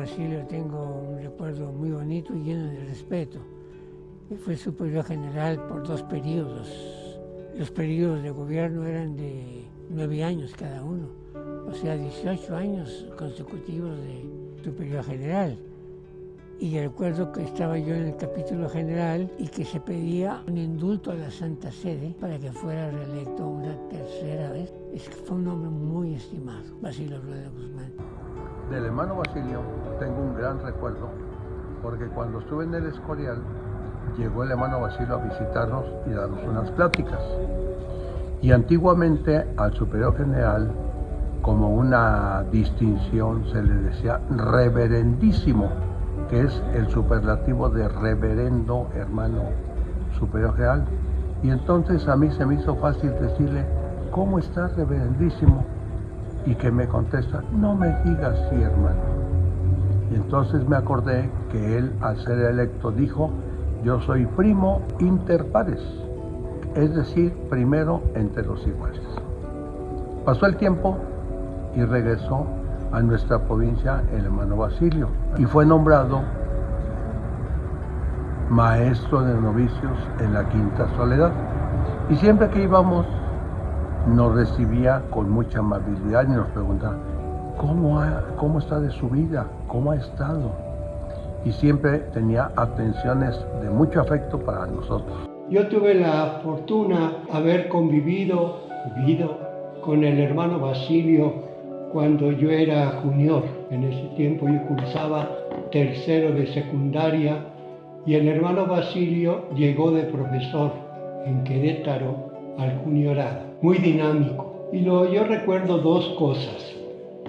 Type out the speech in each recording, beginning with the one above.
Basilio tengo un recuerdo muy bonito y lleno de respeto. Fue superior general por dos periodos. Los periodos de gobierno eran de nueve años cada uno, o sea, 18 años consecutivos de superior general. Y recuerdo que estaba yo en el capítulo general y que se pedía un indulto a la Santa Sede para que fuera reelecto una tercera vez. Es que fue un hombre muy estimado, Basilio Rueda Guzmán. Del hermano Basilio tengo un gran recuerdo, porque cuando estuve en el Escorial, llegó el hermano Basilio a visitarnos y darnos unas pláticas. Y antiguamente al superior general, como una distinción, se le decía reverendísimo que es el superlativo de reverendo hermano superior real. Y entonces a mí se me hizo fácil decirle, ¿cómo está reverendísimo? Y que me contesta, no me digas sí, hermano. Y entonces me acordé que él, al ser electo, dijo, yo soy primo inter pares, es decir, primero entre los iguales. Pasó el tiempo y regresó a nuestra provincia el hermano Basilio y fue nombrado maestro de novicios en la Quinta Soledad. Y siempre que íbamos nos recibía con mucha amabilidad y nos preguntaba, ¿cómo, cómo está de su vida? ¿Cómo ha estado? Y siempre tenía atenciones de mucho afecto para nosotros. Yo tuve la fortuna de haber convivido, vivido con el hermano Basilio cuando yo era junior. En ese tiempo yo cursaba tercero de secundaria y el hermano Basilio llegó de profesor en Querétaro al juniorado, muy dinámico. Y lo, yo recuerdo dos cosas.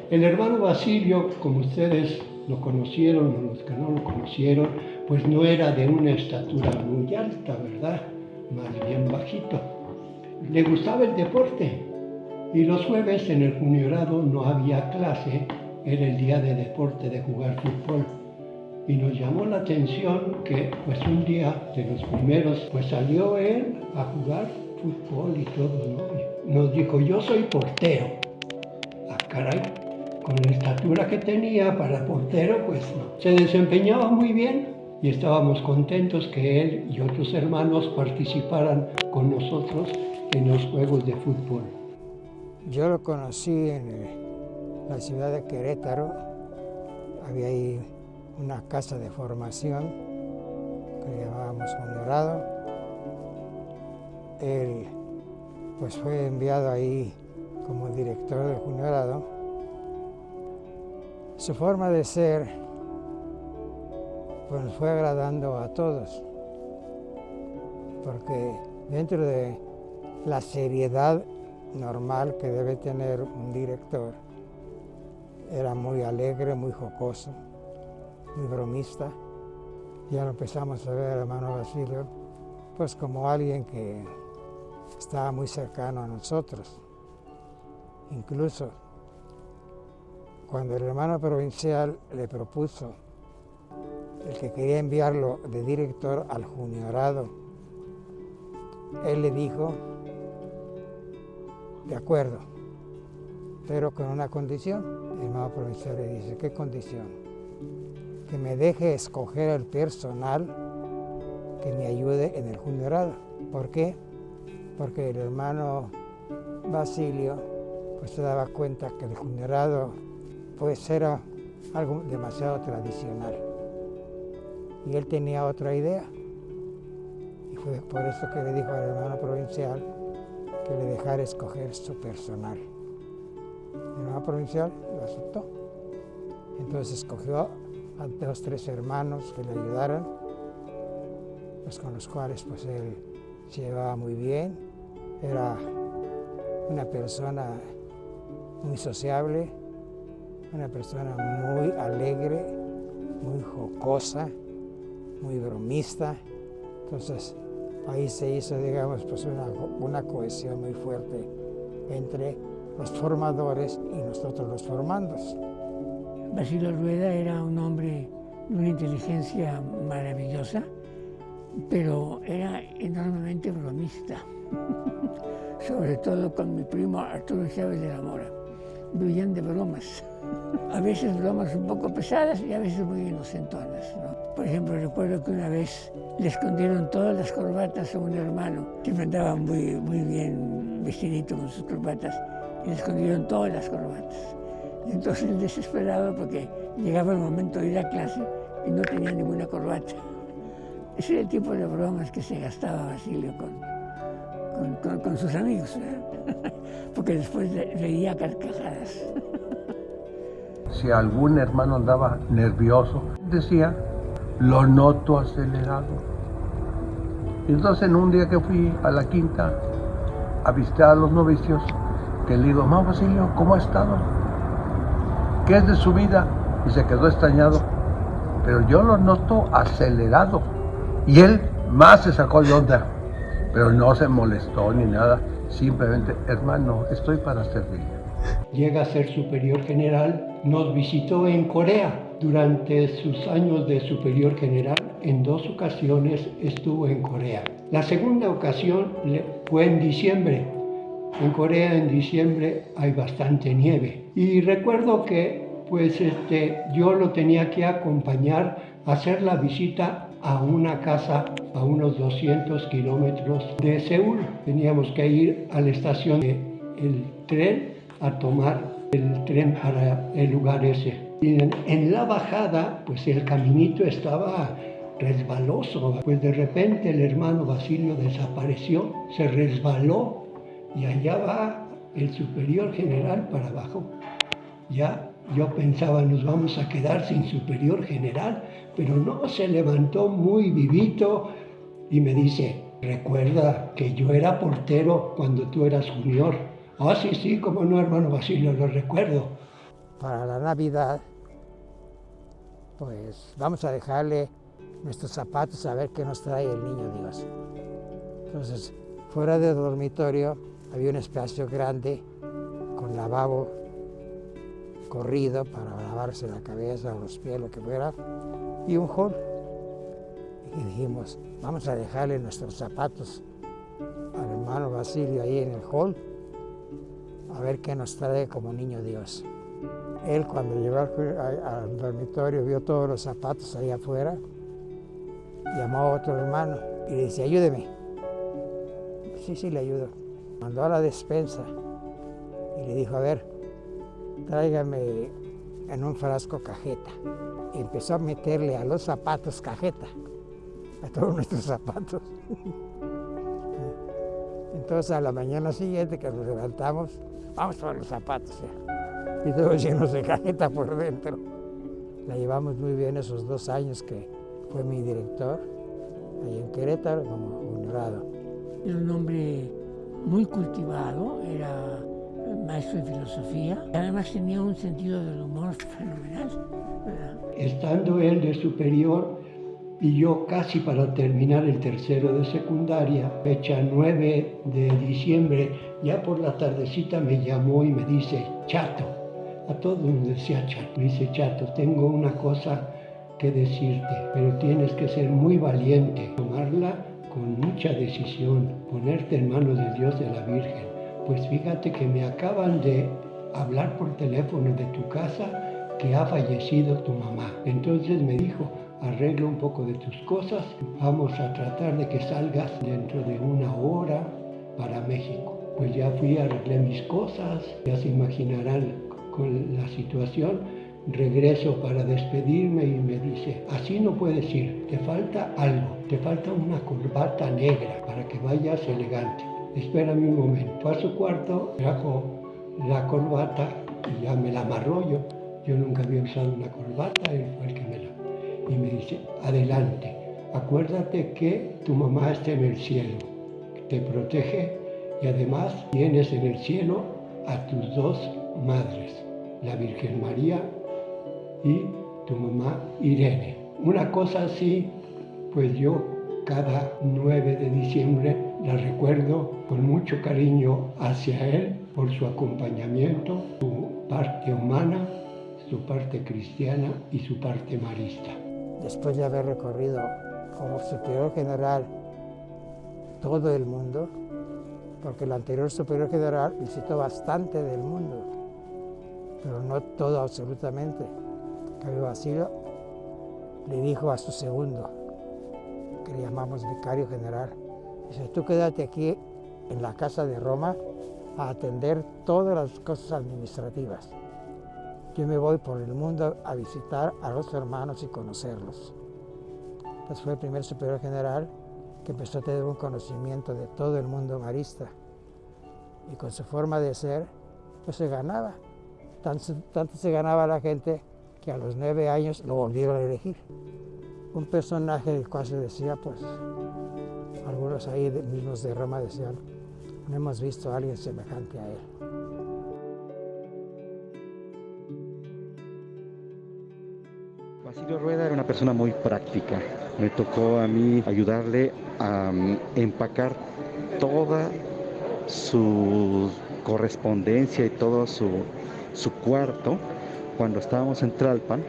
El hermano Basilio, como ustedes lo conocieron o los que no lo conocieron, pues no era de una estatura muy alta, ¿verdad? Más bien bajito. Le gustaba el deporte, y los jueves en el juniorado no había clase, era el día de deporte de jugar fútbol. Y nos llamó la atención que pues un día de los primeros pues salió él a jugar fútbol y todo, ¿no? Nos dijo, yo soy portero. Ah, caray, con la estatura que tenía para portero pues no. Se desempeñaba muy bien y estábamos contentos que él y otros hermanos participaran con nosotros en los juegos de fútbol. Yo lo conocí en la ciudad de Querétaro, había ahí una casa de formación que llamábamos Honorado. Él pues fue enviado ahí como director del Juniorado. Su forma de ser pues fue agradando a todos, porque dentro de la seriedad normal que debe tener un director. Era muy alegre, muy jocoso, muy bromista. Ya lo empezamos a ver, hermano Basilio, pues como alguien que estaba muy cercano a nosotros. Incluso cuando el hermano provincial le propuso el que quería enviarlo de director al juniorado, él le dijo de acuerdo, pero con una condición. El hermano provincial le dice, ¿qué condición? Que me deje escoger el personal que me ayude en el juniorado. ¿Por qué? Porque el hermano Basilio pues se daba cuenta que el juniorado pues era algo demasiado tradicional. Y él tenía otra idea. Y fue por eso que le dijo al hermano provincial que le dejara escoger su personal. El hermano provincial lo aceptó. Entonces escogió a dos, tres hermanos que le ayudaran, pues con los cuales pues él se llevaba muy bien, era una persona muy sociable, una persona muy alegre, muy jocosa, muy bromista. Entonces, ahí se hizo, digamos, pues una, una cohesión muy fuerte entre los formadores y nosotros los formandos. Basilio Rueda era un hombre de una inteligencia maravillosa, pero era enormemente bromista, sobre todo con mi primo Arturo Chávez de la Mora. vivían de bromas. A veces bromas un poco pesadas y a veces muy inocentonas. Por ejemplo, recuerdo que una vez le escondieron todas las corbatas a un hermano. Siempre andaba muy, muy bien vestidito con sus corbatas y le escondieron todas las corbatas. Entonces él desesperado porque llegaba el momento de ir a clase y no tenía ninguna corbata. Ese era el tipo de bromas que se gastaba Basilio con, con, sus amigos, porque después reía carcajadas. Si algún hermano andaba nervioso, decía, lo noto acelerado. Entonces en un día que fui a la quinta a visitar a los novicios, que le digo, mamá Basilio, ¿cómo ha estado? ¿Qué es de su vida? Y se quedó extrañado. Pero yo lo noto acelerado. Y él más se sacó de onda, pero no se molestó ni nada, simplemente, hermano, estoy para servirle. Llega a ser superior general, nos visitó en Corea. Durante sus años de superior general, en dos ocasiones estuvo en Corea. La segunda ocasión fue en diciembre. En Corea en diciembre hay bastante nieve. Y recuerdo que pues este, yo lo tenía que acompañar a hacer la visita a una casa a unos 200 kilómetros de Seúl. Teníamos que ir a la estación del tren a tomar el tren para el lugar ese. Y en, en la bajada, pues el caminito estaba resbaloso. Pues de repente el hermano Basilio desapareció, se resbaló y allá va el superior general para abajo. Ya yo pensaba, nos vamos a quedar sin superior general, pero no, se levantó muy vivito y me dice, recuerda que yo era portero cuando tú eras junior. Ah, sí, sí, como no, hermano Basilio, lo recuerdo. Para la Navidad, pues vamos a dejarle nuestros zapatos a ver qué nos trae el niño Dios. Entonces, fuera del dormitorio había un espacio grande con lavabo corrido para lavarse la cabeza o los pies, lo que fuera, y un hall. Y dijimos, vamos a dejarle nuestros zapatos al hermano Basilio ahí en el hall, a ver qué nos trae como niño Dios. Él cuando llegó al, dormitorio vio todos los zapatos ahí afuera, llamó a otro hermano y le dice, ayúdeme. Sí, sí, le ayudo. Mandó a la despensa y le dijo, a ver, tráigame en un frasco cajeta. Y empezó a meterle a los zapatos cajeta, a todos nuestros zapatos. Entonces a la mañana siguiente que nos levantamos, vamos por los zapatos Y todos llenos de cajeta por dentro. La llevamos muy bien esos dos años que fue mi director, ahí en Querétaro, como honorado. Era un hombre muy cultivado, era maestro de filosofía. Además tenía un sentido del humor fenomenal. Estando él de superior y yo casi para terminar el tercero de secundaria, fecha 9 de diciembre, ya por la tardecita me llamó y me dice, chato, a todo mundo decía chato, me dice, chato, tengo una cosa que decirte, pero tienes que ser muy valiente, tomarla con mucha decisión, ponerte en manos de Dios de la Virgen pues fíjate que me acaban de hablar por teléfono de tu casa que ha fallecido tu mamá. Entonces me dijo, arregla un poco de tus cosas, vamos a tratar de que salgas dentro de una hora para México. Pues ya fui, arreglé mis cosas, ya se imaginarán con la situación. Regreso para despedirme y me dice, así no puedes ir, te falta algo, te falta una corbata negra para que vayas elegante espérame un momento. Fue a su cuarto, trajo la corbata y ya me la amarró yo. Nunca había usado una corbata, él fue el que me la... Y me dice, adelante, acuérdate que tu mamá está en el cielo, te protege y además tienes en el cielo a tus dos madres, la Virgen María y tu mamá Irene. Una cosa así, pues yo cada 9 de diciembre la recuerdo con mucho cariño hacia él por su acompañamiento, su parte humana, su parte cristiana y su parte marista. Después de haber recorrido como superior general todo el mundo, porque el anterior superior general visitó bastante del mundo, pero no todo absolutamente. Cayo Basilio le dijo a su segundo, que le llamamos vicario general, dice, tú quédate aquí en la casa de Roma a atender todas las cosas administrativas. Yo me voy por el mundo a visitar a los hermanos y conocerlos. Entonces fue el primer superior general que empezó a tener un conocimiento de todo el mundo marista. Y con su forma de ser, pues se ganaba. Tanto, tanto se ganaba la gente que a los nueve años lo volvieron a elegir. Un personaje del cual se decía, pues, algunos ahí mismos de Roma decían, no hemos visto a alguien semejante a él. Basilio Rueda era una persona muy práctica. Me tocó a mí ayudarle a mm, empacar toda su correspondencia y todo su, su cuarto cuando estábamos en Tralpan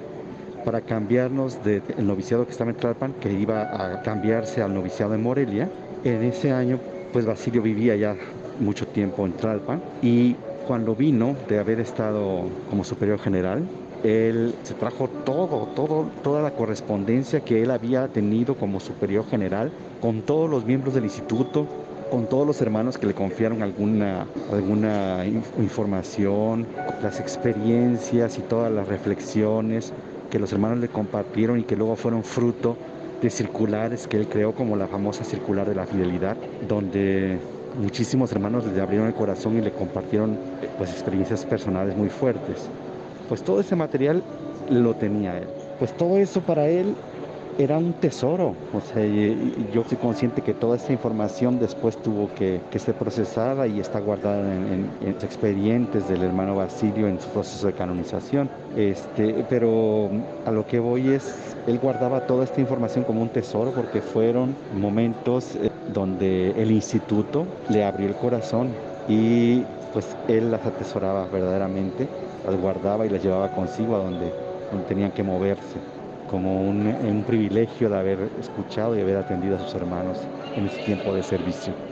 para cambiarnos del noviciado que estaba en Tralpan, que iba a cambiarse al noviciado en Morelia. En ese año, pues Basilio vivía ya mucho tiempo en Tralpan y cuando vino de haber estado como superior general, él se trajo todo, todo, toda la correspondencia que él había tenido como superior general con todos los miembros del instituto, con todos los hermanos que le confiaron alguna, alguna información, las experiencias y todas las reflexiones que los hermanos le compartieron y que luego fueron fruto de circulares que él creó como la famosa circular de la fidelidad, donde muchísimos hermanos le abrieron el corazón y le compartieron pues experiencias personales muy fuertes. Pues todo ese material lo tenía él. Pues todo eso para él era un tesoro. O sea, yo soy consciente que toda esta información después tuvo que, ser procesada y está guardada en, los expedientes del hermano Basilio en su proceso de canonización. Este, pero a lo que voy es, él guardaba toda esta información como un tesoro porque fueron momentos eh, donde el instituto le abrió el corazón y pues él las atesoraba verdaderamente, las guardaba y las llevaba consigo a donde, donde tenían que moverse como un, privilegio de haber escuchado y haber atendido a sus hermanos en ese tiempo de servicio.